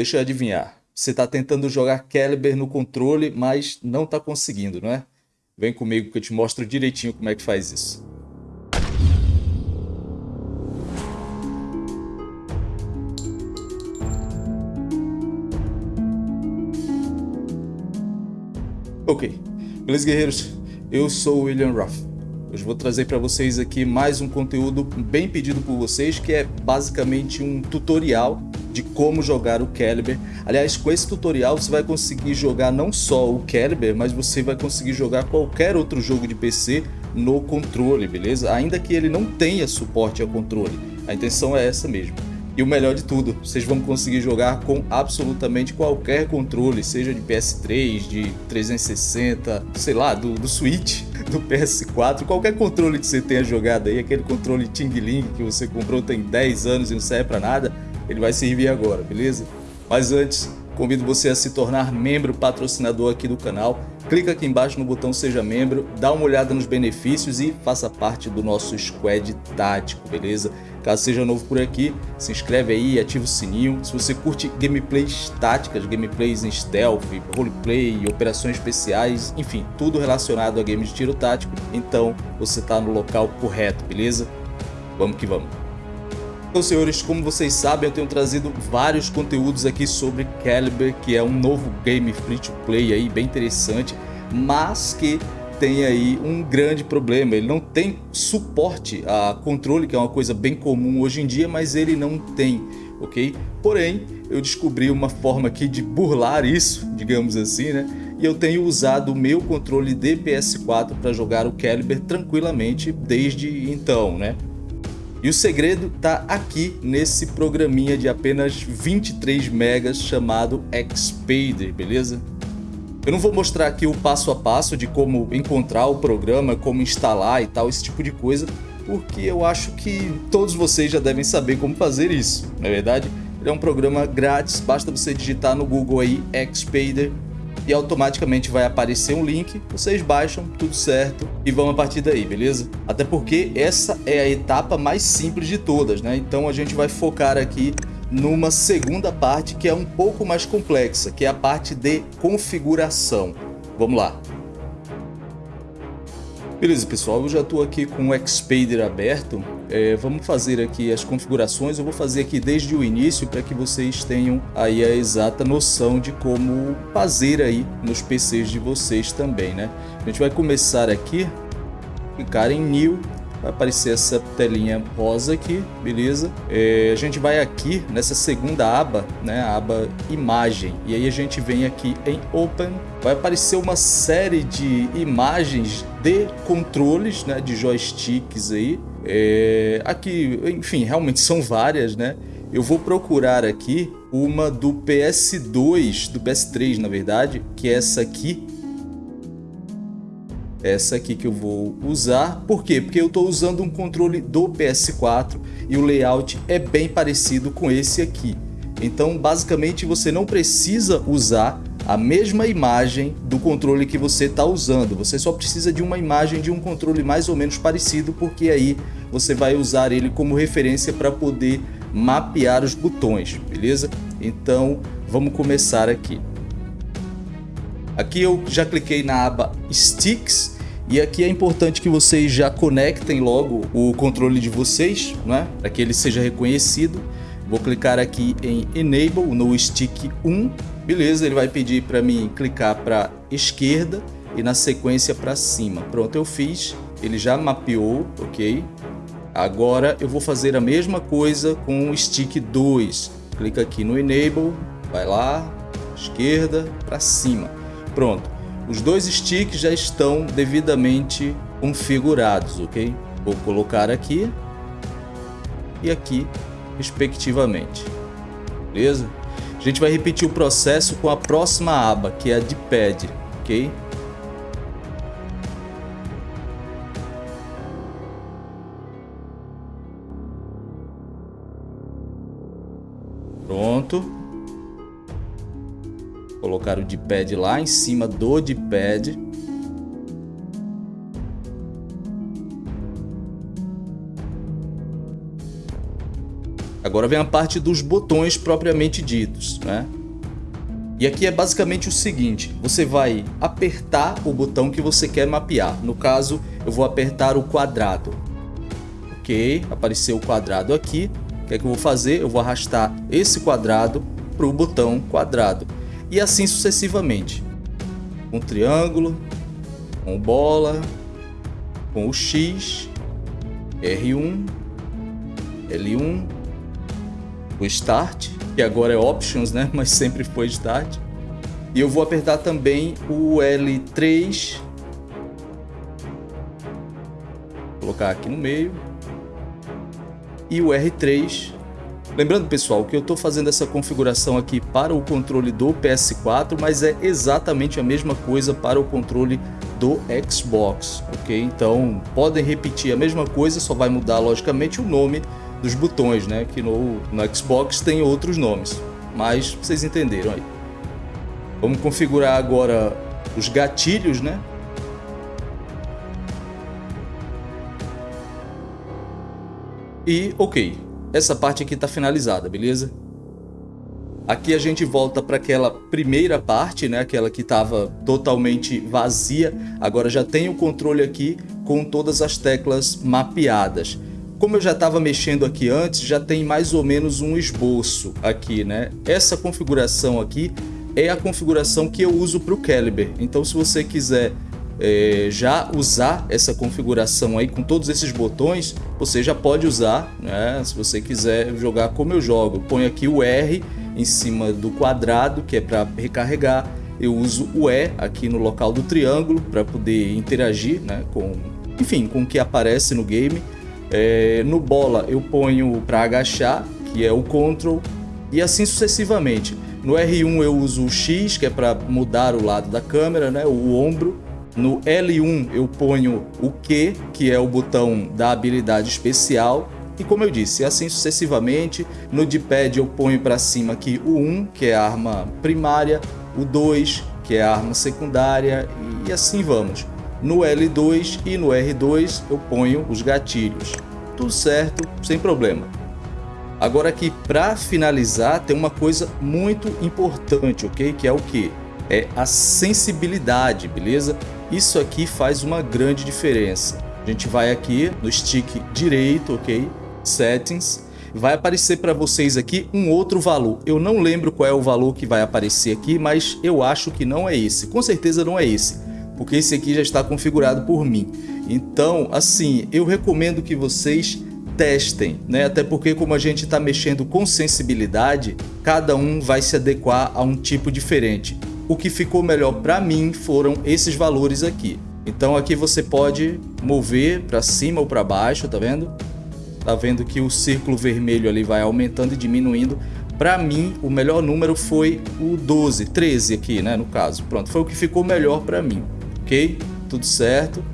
Deixa eu adivinhar. Você está tentando jogar Caliber no controle, mas não está conseguindo, não é? Vem comigo que eu te mostro direitinho como é que faz isso. Ok, beleza guerreiros? Eu sou o William Ruff. Hoje vou trazer para vocês aqui mais um conteúdo bem pedido por vocês, que é basicamente um tutorial de como jogar o Caliber. Aliás, com esse tutorial você vai conseguir jogar não só o Caliber, mas você vai conseguir jogar qualquer outro jogo de PC no controle, beleza? Ainda que ele não tenha suporte ao controle. A intenção é essa mesmo. E o melhor de tudo, vocês vão conseguir jogar com absolutamente qualquer controle, seja de PS3, de 360, sei lá, do, do Switch, do PS4, qualquer controle que você tenha jogado aí, aquele controle Ting Ling que você comprou tem 10 anos e não serve para nada, ele vai servir agora, beleza? Mas antes, convido você a se tornar membro patrocinador aqui do canal. Clica aqui embaixo no botão Seja Membro, dá uma olhada nos benefícios e faça parte do nosso squad tático, beleza? Caso seja novo por aqui, se inscreve aí, ativa o sininho. Se você curte gameplays táticas, gameplays em stealth, roleplay, operações especiais, enfim, tudo relacionado a games de tiro tático, então você está no local correto, beleza? Vamos que vamos! Então, senhores, como vocês sabem, eu tenho trazido vários conteúdos aqui sobre Caliber, que é um novo game free-to-play aí, bem interessante, mas que tem aí um grande problema, ele não tem suporte a controle, que é uma coisa bem comum hoje em dia, mas ele não tem, ok? Porém, eu descobri uma forma aqui de burlar isso, digamos assim, né? E eu tenho usado o meu controle de PS4 para jogar o Caliber tranquilamente desde então, né? E o segredo está aqui nesse programinha de apenas 23 megas chamado Xpader, beleza? Eu não vou mostrar aqui o passo a passo de como encontrar o programa, como instalar e tal, esse tipo de coisa, porque eu acho que todos vocês já devem saber como fazer isso, não é verdade? Ele é um programa grátis, basta você digitar no Google aí Xpader e automaticamente vai aparecer um link, vocês baixam, tudo certo, e vão a partir daí, beleza? Até porque essa é a etapa mais simples de todas, né? Então a gente vai focar aqui numa segunda parte que é um pouco mais complexa, que é a parte de configuração. Vamos lá. Beleza, pessoal, eu já estou aqui com o Xpader aberto. É, vamos fazer aqui as configurações. Eu vou fazer aqui desde o início para que vocês tenham aí a exata noção de como fazer aí nos PCs de vocês também, né? A gente vai começar aqui, clicar em New, vai aparecer essa telinha rosa aqui, beleza? É, a gente vai aqui nessa segunda aba, né, a aba imagem, e aí a gente vem aqui em Open, vai aparecer uma série de imagens de controles, né, de joysticks aí, é, aqui, enfim, realmente são várias, né? Eu vou procurar aqui uma do PS2, do PS3 na verdade, que é essa aqui, essa aqui que eu vou usar. Por quê? Porque eu estou usando um controle do PS4 e o layout é bem parecido com esse aqui. Então, basicamente, você não precisa usar a mesma imagem do controle que você está usando. Você só precisa de uma imagem de um controle mais ou menos parecido, porque aí você vai usar ele como referência para poder mapear os botões, beleza? Então, vamos começar aqui. Aqui eu já cliquei na aba Sticks e aqui é importante que vocês já conectem logo o controle de vocês, né? para que ele seja reconhecido. Vou clicar aqui em Enable no stick 1, beleza, ele vai pedir para mim clicar para esquerda e na sequência para cima. Pronto, eu fiz, ele já mapeou, ok? Agora eu vou fazer a mesma coisa com o stick 2. Clica aqui no Enable, vai lá, esquerda para cima. Pronto, os dois sticks já estão devidamente configurados, ok? Vou colocar aqui e aqui, respectivamente, beleza? A gente vai repetir o processo com a próxima aba, que é a de pad, ok? Pronto colocar o D-pad lá em cima do D-pad. Agora vem a parte dos botões propriamente ditos, né? E aqui é basicamente o seguinte, você vai apertar o botão que você quer mapear. No caso, eu vou apertar o quadrado. Ok, apareceu o quadrado aqui. O que é que eu vou fazer? Eu vou arrastar esse quadrado para o botão quadrado. E assim sucessivamente. Com o triângulo, com bola, com o X, R1, L1, o Start, que agora é Options, né? mas sempre foi Start. E eu vou apertar também o L3, vou colocar aqui no meio, e o R3 Lembrando, pessoal, que eu estou fazendo essa configuração aqui para o controle do PS4, mas é exatamente a mesma coisa para o controle do Xbox, ok? Então, podem repetir a mesma coisa, só vai mudar, logicamente, o nome dos botões, né? Que no, no Xbox tem outros nomes, mas vocês entenderam aí. Vamos configurar agora os gatilhos, né? E ok, essa parte aqui está finalizada, beleza? Aqui a gente volta para aquela primeira parte, né? aquela que estava totalmente vazia. Agora já tem o controle aqui com todas as teclas mapeadas. Como eu já estava mexendo aqui antes, já tem mais ou menos um esboço aqui. né? Essa configuração aqui é a configuração que eu uso para o Caliber. Então se você quiser é, já usar essa configuração aí com todos esses botões, você já pode usar, né? Se você quiser jogar como eu jogo, põe aqui o R em cima do quadrado, que é para recarregar. Eu uso o E aqui no local do triângulo para poder interagir, né? Com, enfim, com o que aparece no game. É, no bola eu ponho para agachar, que é o Ctrl, e assim sucessivamente. No R1 eu uso o X, que é para mudar o lado da câmera, né? o ombro. No L1 eu ponho o Q, que é o botão da habilidade especial. E como eu disse, assim sucessivamente. No D-pad eu ponho para cima aqui o 1, que é a arma primária, o 2, que é a arma secundária, e assim vamos. No L2 e no R2 eu ponho os gatilhos. Tudo certo, sem problema. Agora aqui, para finalizar, tem uma coisa muito importante, ok? Que é o que? É a sensibilidade, beleza? Isso aqui faz uma grande diferença. A gente vai aqui no stick direito, ok? Settings. Vai aparecer para vocês aqui um outro valor. Eu não lembro qual é o valor que vai aparecer aqui, mas eu acho que não é esse. Com certeza não é esse, porque esse aqui já está configurado por mim. Então, assim, eu recomendo que vocês testem, né? Até porque como a gente está mexendo com sensibilidade, cada um vai se adequar a um tipo diferente o que ficou melhor para mim foram esses valores aqui. Então aqui você pode mover para cima ou para baixo, tá vendo? Tá vendo que o círculo vermelho ali vai aumentando e diminuindo. Para mim, o melhor número foi o 12, 13 aqui, né, no caso. Pronto, foi o que ficou melhor para mim, ok? Tudo certo.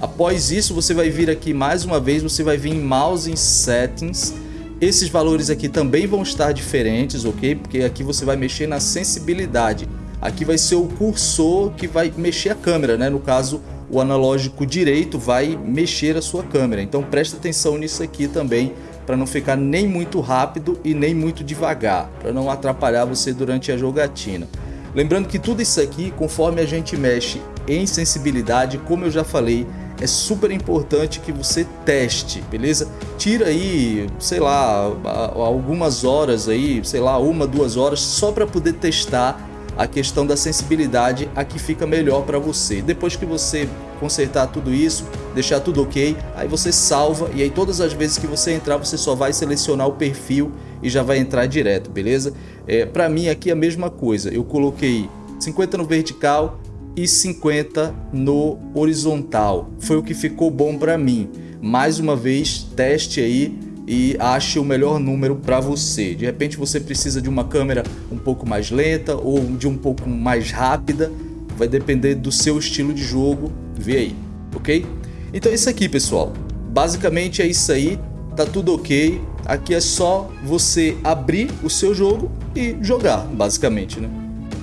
Após isso, você vai vir aqui mais uma vez, você vai vir em Mouse em Settings. Esses valores aqui também vão estar diferentes, ok? Porque aqui você vai mexer na sensibilidade. Aqui vai ser o cursor que vai mexer a câmera, né? No caso, o analógico direito vai mexer a sua câmera. Então presta atenção nisso aqui também, para não ficar nem muito rápido e nem muito devagar, para não atrapalhar você durante a jogatina. Lembrando que tudo isso aqui, conforme a gente mexe em sensibilidade, como eu já falei, é super importante que você teste, beleza? Tira aí, sei lá, algumas horas aí, sei lá, uma, duas horas, só para poder testar a questão da sensibilidade a que fica melhor para você. Depois que você consertar tudo isso, deixar tudo ok, aí você salva e aí todas as vezes que você entrar você só vai selecionar o perfil e já vai entrar direto, beleza? É, para mim aqui é a mesma coisa, eu coloquei 50 no vertical e 50 no horizontal, foi o que ficou bom para mim. Mais uma vez, teste aí e ache o melhor número para você. De repente você precisa de uma câmera um pouco mais lenta ou de um pouco mais rápida, vai depender do seu estilo de jogo, vê aí, ok? Então é isso aqui pessoal, basicamente é isso aí, tá tudo ok, aqui é só você abrir o seu jogo e jogar, basicamente, né?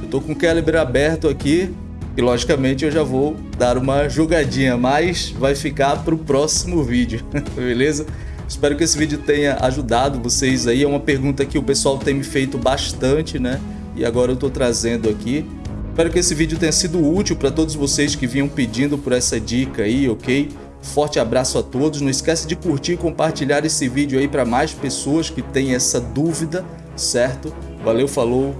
Eu tô com o calibre aberto aqui e logicamente eu já vou dar uma jogadinha, mas vai ficar para o próximo vídeo, beleza? Espero que esse vídeo tenha ajudado vocês aí. É uma pergunta que o pessoal tem me feito bastante, né? E agora eu tô trazendo aqui. Espero que esse vídeo tenha sido útil para todos vocês que vinham pedindo por essa dica aí, ok? Forte abraço a todos. Não esquece de curtir e compartilhar esse vídeo aí para mais pessoas que têm essa dúvida, certo? Valeu, falou.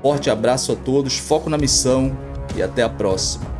Forte abraço a todos. Foco na missão e até a próxima.